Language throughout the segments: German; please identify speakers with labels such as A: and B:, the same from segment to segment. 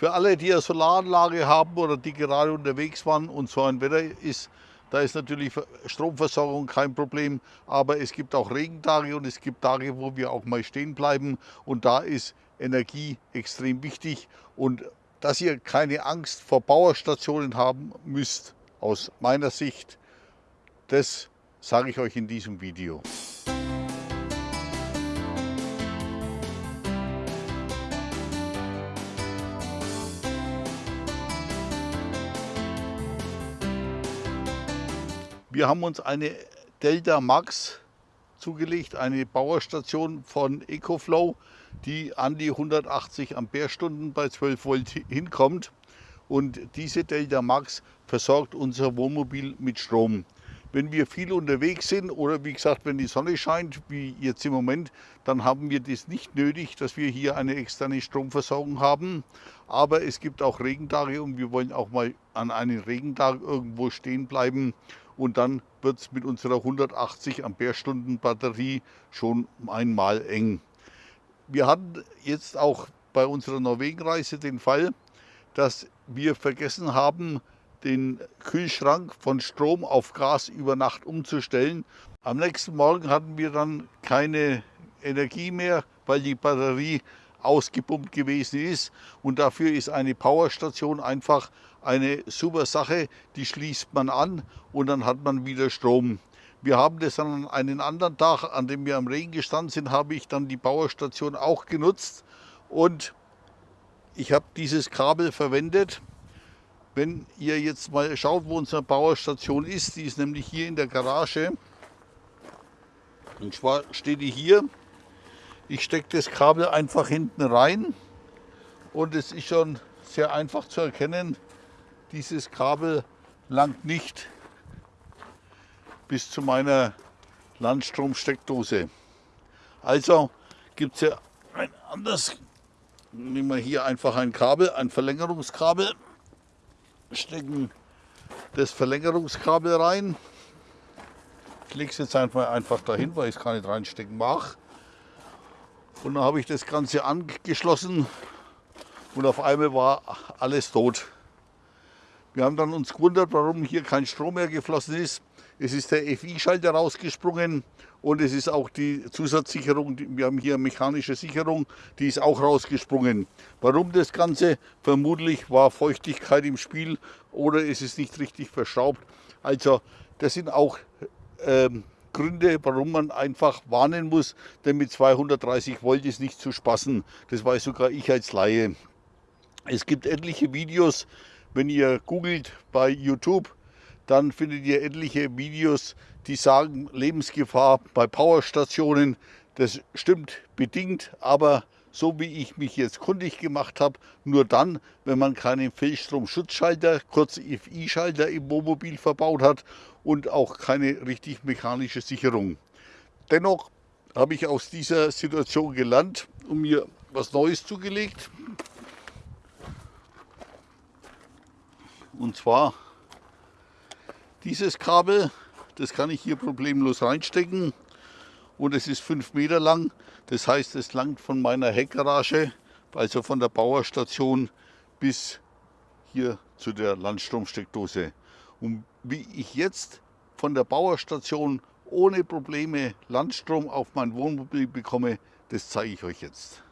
A: Für alle, die eine Solaranlage haben oder die gerade unterwegs waren und so ein Wetter ist, da ist natürlich Stromversorgung kein Problem, aber es gibt auch Regentage und es gibt Tage, wo wir auch mal stehen bleiben. Und da ist Energie extrem wichtig. Und dass ihr keine Angst vor Powerstationen haben müsst, aus meiner Sicht, das sage ich euch in diesem Video. Wir haben uns eine Delta Max zugelegt, eine Powerstation von EcoFlow, die an die 180 Ampere-Stunden bei 12 Volt hinkommt. Und diese Delta Max versorgt unser Wohnmobil mit Strom. Wenn wir viel unterwegs sind oder wie gesagt, wenn die Sonne scheint, wie jetzt im Moment, dann haben wir das nicht nötig, dass wir hier eine externe Stromversorgung haben. Aber es gibt auch Regentage und wir wollen auch mal an einem Regentag irgendwo stehen bleiben und dann wird es mit unserer 180 Ampere-Stunden Batterie schon einmal eng. Wir hatten jetzt auch bei unserer Norwegenreise den Fall, dass wir vergessen haben, den Kühlschrank von Strom auf Gas über Nacht umzustellen. Am nächsten Morgen hatten wir dann keine Energie mehr, weil die Batterie ausgepumpt gewesen ist. Und dafür ist eine Powerstation einfach eine super Sache. Die schließt man an und dann hat man wieder Strom. Wir haben das an einen anderen Tag, an dem wir am Regen gestanden sind, habe ich dann die Powerstation auch genutzt und ich habe dieses Kabel verwendet. Wenn ihr jetzt mal schaut, wo unsere Powerstation ist, die ist nämlich hier in der Garage. Und zwar steht die hier ich stecke das Kabel einfach hinten rein und es ist schon sehr einfach zu erkennen, dieses Kabel langt nicht bis zu meiner Landstromsteckdose. Also gibt es ja ein anderes, nehmen wir hier einfach ein Kabel, ein Verlängerungskabel, stecken das Verlängerungskabel rein. Ich lege es jetzt einfach, einfach dahin, weil ich es gar nicht reinstecken mag. Und dann habe ich das Ganze angeschlossen und auf einmal war alles tot. Wir haben dann uns gewundert, warum hier kein Strom mehr geflossen ist. Es ist der FI-Schalter rausgesprungen und es ist auch die Zusatzsicherung, wir haben hier mechanische Sicherung, die ist auch rausgesprungen. Warum das Ganze? Vermutlich war Feuchtigkeit im Spiel oder es ist nicht richtig verschraubt. Also das sind auch ähm, Gründe, warum man einfach warnen muss, denn mit 230 Volt ist nicht zu spaßen. Das weiß sogar ich als Laie. Es gibt etliche Videos, wenn ihr googelt bei YouTube, dann findet ihr etliche Videos, die sagen Lebensgefahr bei Powerstationen. Das stimmt bedingt, aber so wie ich mich jetzt kundig gemacht habe, nur dann, wenn man keinen Fehlstromschutzschalter, kurz FI-Schalter im Wohnmobil verbaut hat und auch keine richtig mechanische Sicherung. Dennoch habe ich aus dieser Situation gelernt und mir was Neues zugelegt. Und zwar dieses Kabel, das kann ich hier problemlos reinstecken und es ist 5 Meter lang. Das heißt, es langt von meiner Heckgarage, also von der Bauerstation bis hier zu der Landstromsteckdose. Und wie ich jetzt von der Bauerstation ohne Probleme Landstrom auf mein Wohnmobil bekomme, das zeige ich euch jetzt.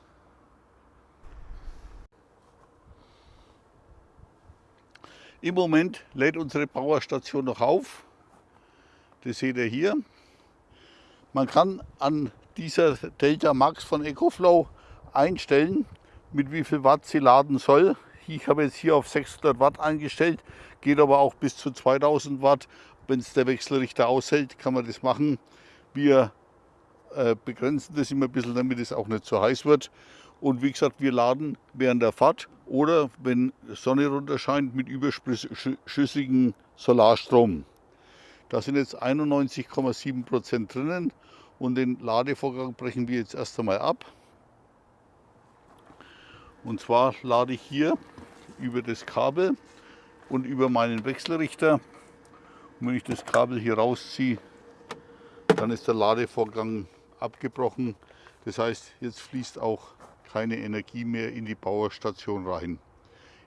A: Im Moment lädt unsere Bauerstation noch auf. Das seht ihr hier. Man kann an dieser Delta Max von EcoFlow einstellen, mit wie viel Watt sie laden soll. Ich habe jetzt hier auf 600 Watt eingestellt, geht aber auch bis zu 2000 Watt. Wenn es der Wechselrichter aushält, kann man das machen. Wir äh, begrenzen das immer ein bisschen, damit es auch nicht zu heiß wird. Und wie gesagt, wir laden während der Fahrt oder wenn Sonne runter scheint mit überschüssigem Solarstrom. Da sind jetzt 91,7 Prozent drinnen und den Ladevorgang brechen wir jetzt erst einmal ab. Und zwar lade ich hier über das Kabel und über meinen Wechselrichter. Und wenn ich das Kabel hier rausziehe, dann ist der Ladevorgang abgebrochen. Das heißt, jetzt fließt auch keine Energie mehr in die Powerstation rein.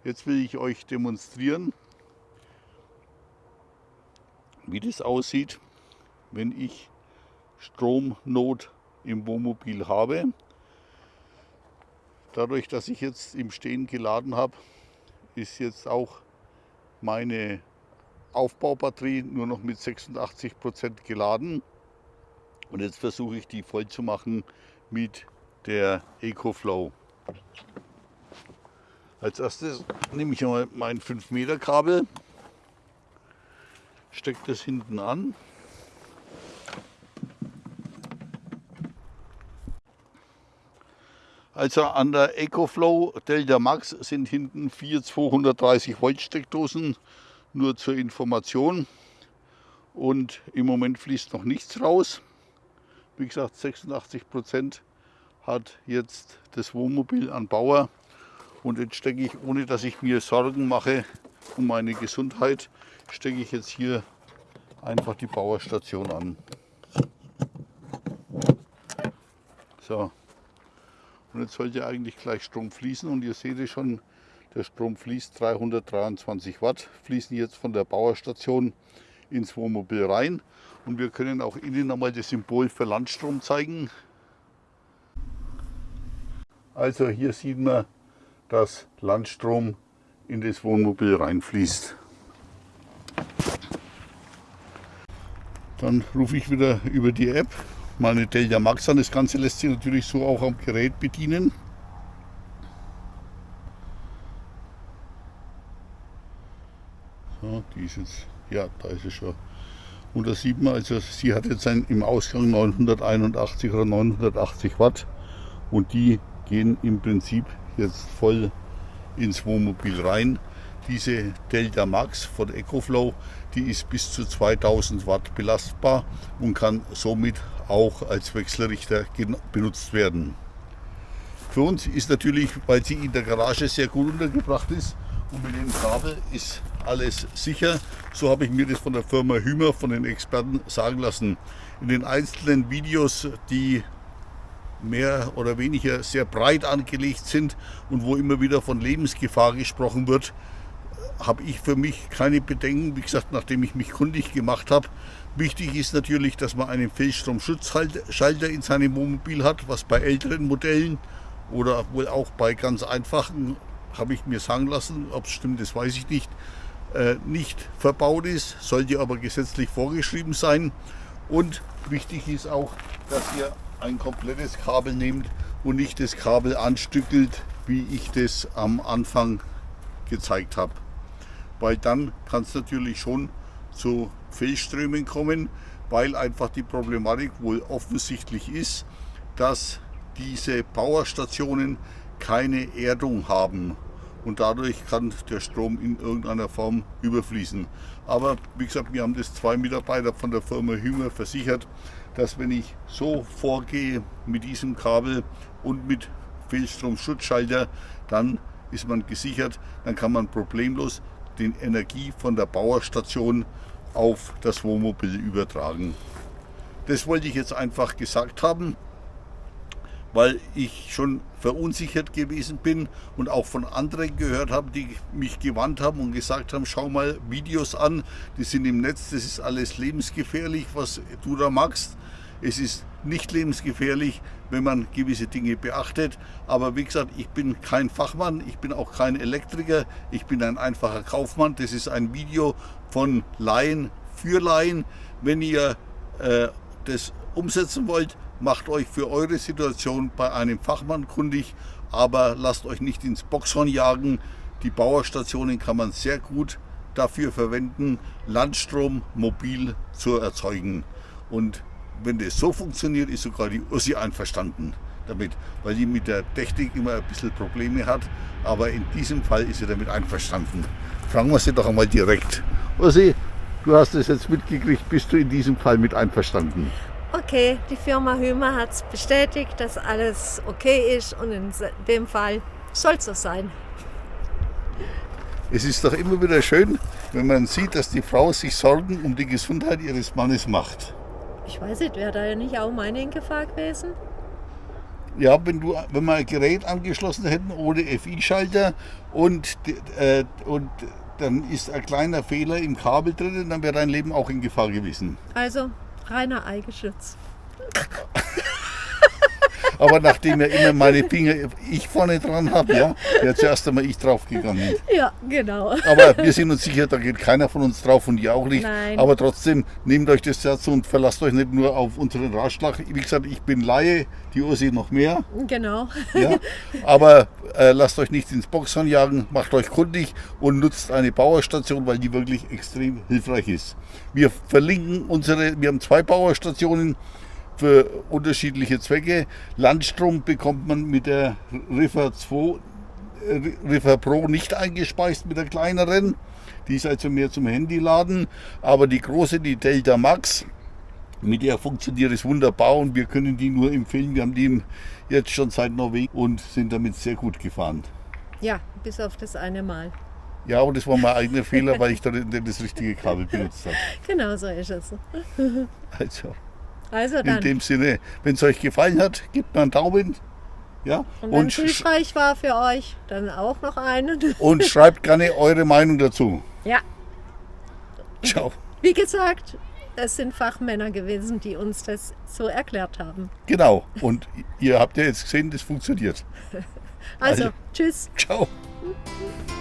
A: Jetzt will ich euch demonstrieren, wie das aussieht, wenn ich Stromnot im Wohnmobil habe. Dadurch, dass ich jetzt im Stehen geladen habe, ist jetzt auch meine Aufbaubatterie nur noch mit 86 Prozent geladen. Und jetzt versuche ich die voll zu machen mit der EcoFlow. Als erstes nehme ich mal mein 5 Meter Kabel, stecke das hinten an. Also an der EcoFlow Delta Max sind hinten vier 230 Volt Steckdosen, nur zur Information. Und im Moment fließt noch nichts raus. Wie gesagt, 86 Prozent hat jetzt das Wohnmobil an Bauer. Und jetzt stecke ich, ohne dass ich mir Sorgen mache um meine Gesundheit, stecke ich jetzt hier einfach die Bauerstation an. So. Und jetzt sollte eigentlich gleich Strom fließen und ihr seht es schon, der Strom fließt 323 Watt, fließen jetzt von der Bauerstation ins Wohnmobil rein. Und wir können auch innen nochmal das Symbol für Landstrom zeigen. Also hier sieht man, dass Landstrom in das Wohnmobil reinfließt. Dann rufe ich wieder über die App meine Delta Max an. Das Ganze lässt sich natürlich so auch am Gerät bedienen. So, die ist jetzt, ja, da ist es schon. Und da sieht man, also sie hat jetzt ein, im Ausgang 981 oder 980 Watt und die gehen im Prinzip jetzt voll ins Wohnmobil rein. Diese Delta Max von EcoFlow, die ist bis zu 2000 Watt belastbar und kann somit auch als Wechselrichter benutzt werden. Für uns ist natürlich, weil sie in der Garage sehr gut untergebracht ist und mit dem Kabel ist alles sicher. So habe ich mir das von der Firma Hümer, von den Experten sagen lassen. In den einzelnen Videos, die mehr oder weniger sehr breit angelegt sind und wo immer wieder von Lebensgefahr gesprochen wird, habe ich für mich keine Bedenken. Wie gesagt, nachdem ich mich kundig gemacht habe, wichtig ist natürlich, dass man einen Fehlstromschutzschalter in seinem Wohnmobil hat, was bei älteren Modellen oder wohl auch bei ganz einfachen, habe ich mir sagen lassen, ob es stimmt, das weiß ich nicht, äh, nicht verbaut ist, sollte aber gesetzlich vorgeschrieben sein. Und wichtig ist auch, dass ihr ein komplettes Kabel nehmt und nicht das Kabel anstückelt, wie ich das am Anfang gezeigt habe. Weil dann kann es natürlich schon zu Fehlströmen kommen, weil einfach die Problematik wohl offensichtlich ist, dass diese Powerstationen keine Erdung haben und dadurch kann der Strom in irgendeiner Form überfließen. Aber wie gesagt, mir haben das zwei Mitarbeiter von der Firma Hümer versichert, dass wenn ich so vorgehe mit diesem Kabel und mit Fehlstromschutzschalter, dann ist man gesichert, dann kann man problemlos die Energie von der Bauerstation auf das Wohnmobil übertragen. Das wollte ich jetzt einfach gesagt haben weil ich schon verunsichert gewesen bin und auch von anderen gehört habe, die mich gewandt haben und gesagt haben, schau mal Videos an, die sind im Netz, das ist alles lebensgefährlich, was du da machst. Es ist nicht lebensgefährlich, wenn man gewisse Dinge beachtet. Aber wie gesagt, ich bin kein Fachmann, ich bin auch kein Elektriker, ich bin ein einfacher Kaufmann. Das ist ein Video von Laien für Laien. Wenn ihr äh, das umsetzen wollt, macht euch für eure Situation bei einem Fachmann kundig, aber lasst euch nicht ins Boxhorn jagen. Die Bauerstationen kann man sehr gut dafür verwenden, Landstrom mobil zu erzeugen. Und wenn das so funktioniert, ist sogar die Ursi einverstanden damit, weil die mit der Technik immer ein bisschen Probleme hat. Aber in diesem Fall ist sie damit einverstanden. Fragen wir sie doch einmal direkt. Ursi, du hast es jetzt mitgekriegt, bist du in diesem Fall mit einverstanden?
B: Okay, die Firma Hümer hat es bestätigt, dass alles okay ist und in dem Fall soll es so sein.
A: Es ist doch immer wieder schön, wenn man sieht, dass die Frau sich Sorgen um die Gesundheit ihres Mannes macht.
B: Ich weiß nicht, wäre da ja nicht auch meine in Gefahr gewesen?
A: Ja, wenn, du, wenn wir ein Gerät angeschlossen hätten ohne FI-Schalter und, äh, und dann ist ein kleiner Fehler im Kabel drin, dann wäre dein Leben auch in Gefahr gewesen.
B: Also reiner Eigenschutz.
A: Aber nachdem ja immer meine Finger ich vorne dran habe, ja, wäre zuerst einmal ich draufgegangen.
B: Ja, genau.
A: Aber wir sind uns sicher, da geht keiner von uns drauf und ihr auch nicht.
B: Nein.
A: Aber trotzdem, nehmt euch das Herz und verlasst euch nicht nur auf unseren Ratschlag. Wie gesagt, ich bin Laie, die Ursi noch mehr.
B: Genau.
A: Ja, aber äh, lasst euch nicht ins Boxhorn jagen, macht euch kundig und nutzt eine Bauerstation, weil die wirklich extrem hilfreich ist. Wir verlinken unsere, wir haben zwei Bauerstationen für unterschiedliche Zwecke. Landstrom bekommt man mit der Riffer 2, äh, Riffer Pro nicht eingespeist mit der kleineren. Die ist also mehr zum Handyladen. Aber die große, die Delta Max, mit der funktioniert es wunderbar und wir können die nur empfehlen. Wir haben die jetzt schon seit Norwegen und sind damit sehr gut gefahren.
B: Ja, bis auf das eine Mal.
A: Ja, und das war mein eigener Fehler, weil ich da das richtige Kabel benutzt habe.
B: Genau so ist es.
A: Also,
B: Also
A: in
B: dann.
A: dem Sinne, wenn es euch gefallen hat, gebt mir einen Daumen. Ja,
B: Und wenn es hilfreich war für euch, dann auch noch einen.
A: und schreibt gerne eure Meinung dazu.
B: Ja,
A: Ciao.
B: wie gesagt, es sind Fachmänner gewesen, die uns das so erklärt haben.
A: Genau. Und ihr habt ja jetzt gesehen, das funktioniert.
B: Also,
A: Also.
B: tschüss.
A: Ciao.